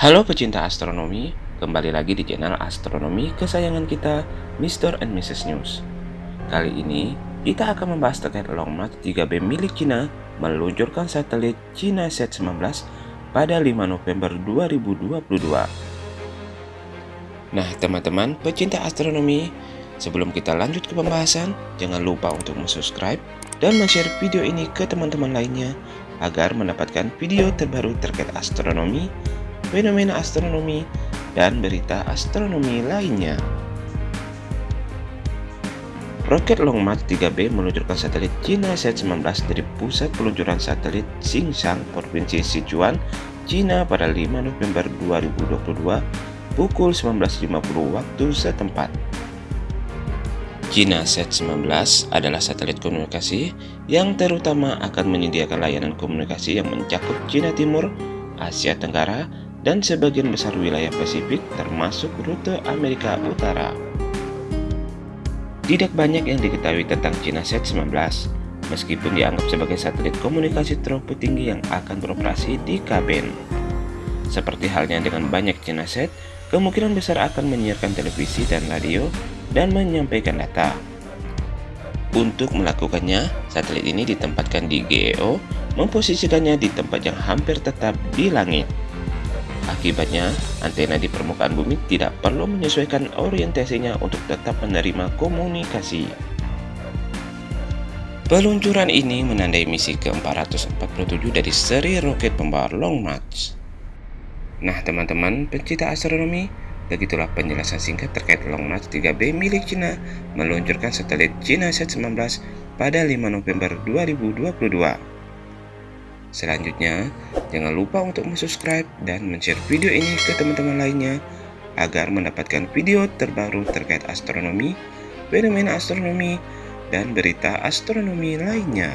Halo pecinta astronomi, kembali lagi di channel astronomi kesayangan kita, Mr. and Mrs. News. Kali ini, kita akan membahas terkait Long March 3B milik Cina meluncurkan satelit Cina Set 19 pada 5 November 2022. Nah, teman-teman pecinta astronomi, sebelum kita lanjut ke pembahasan, jangan lupa untuk subscribe dan share video ini ke teman-teman lainnya agar mendapatkan video terbaru terkait astronomi, fenomena astronomi, dan berita astronomi lainnya. Roket Long March 3B meluncurkan satelit Cina Set-19 dari pusat peluncuran satelit Xingshan, Provinsi Sichuan, Cina pada 5 November 2022 pukul 19.50 waktu setempat. Cina Set-19 adalah satelit komunikasi yang terutama akan menyediakan layanan komunikasi yang mencakup Cina Timur, Asia Tenggara, dan sebagian besar wilayah Pasifik termasuk rute Amerika Utara. Tidak banyak yang diketahui tentang Cina Set 19, meskipun dianggap sebagai satelit komunikasi teropong tinggi yang akan beroperasi di kabin. Seperti halnya dengan banyak Cina Set, kemungkinan besar akan menyiarkan televisi dan radio dan menyampaikan data. Untuk melakukannya, satelit ini ditempatkan di GEO, memposisikannya di tempat yang hampir tetap di langit. Akibatnya, antena di permukaan bumi tidak perlu menyesuaikan orientasinya untuk tetap menerima komunikasi. Peluncuran ini menandai misi ke-447 dari seri roket pembawa Long March. Nah teman-teman pencinta astronomi, begitulah penjelasan singkat terkait Long March 3B milik Cina meluncurkan satelit Cina Set 19 pada 5 November 2022. Selanjutnya, jangan lupa untuk subscribe dan share video ini ke teman-teman lainnya agar mendapatkan video terbaru terkait astronomi, fenomena astronomi, dan berita astronomi lainnya.